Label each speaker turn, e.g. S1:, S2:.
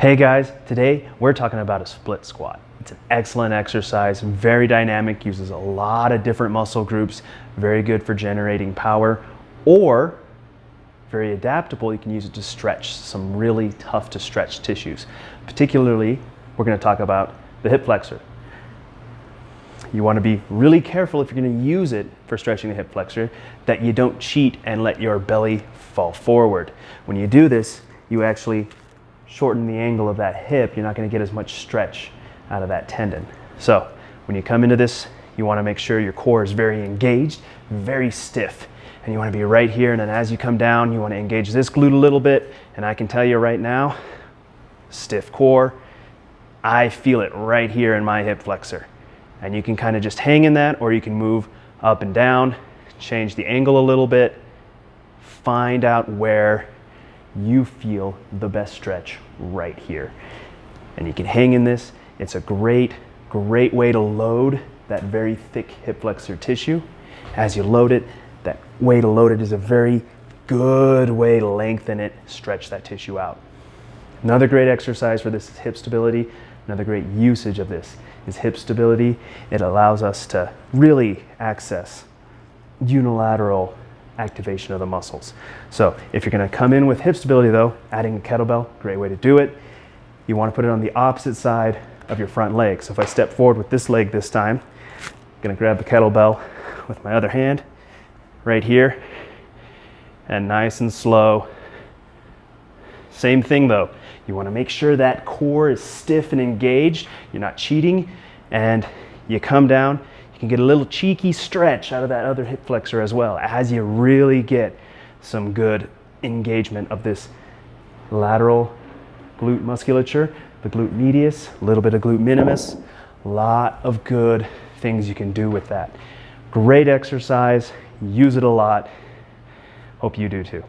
S1: Hey guys, today we're talking about a split squat. It's an excellent exercise, very dynamic, uses a lot of different muscle groups, very good for generating power, or very adaptable, you can use it to stretch some really tough to stretch tissues. Particularly, we're gonna talk about the hip flexor. You wanna be really careful if you're gonna use it for stretching the hip flexor that you don't cheat and let your belly fall forward. When you do this, you actually shorten the angle of that hip, you're not gonna get as much stretch out of that tendon. So when you come into this, you wanna make sure your core is very engaged, very stiff. And you wanna be right here, and then as you come down, you wanna engage this glute a little bit, and I can tell you right now, stiff core, I feel it right here in my hip flexor. And you can kind of just hang in that, or you can move up and down, change the angle a little bit, find out where you feel the best stretch right here. And you can hang in this. It's a great, great way to load that very thick hip flexor tissue. As you load it, that way to load it is a very good way to lengthen it, stretch that tissue out. Another great exercise for this is hip stability. Another great usage of this is hip stability. It allows us to really access unilateral activation of the muscles. So if you're gonna come in with hip stability though, adding a kettlebell, great way to do it. You wanna put it on the opposite side of your front leg. So if I step forward with this leg this time, I'm gonna grab the kettlebell with my other hand right here and nice and slow. Same thing though, you wanna make sure that core is stiff and engaged. You're not cheating and you come down can get a little cheeky stretch out of that other hip flexor as well as you really get some good engagement of this lateral glute musculature, the glute medius, a little bit of glute minimus, lot of good things you can do with that. Great exercise, use it a lot. Hope you do too.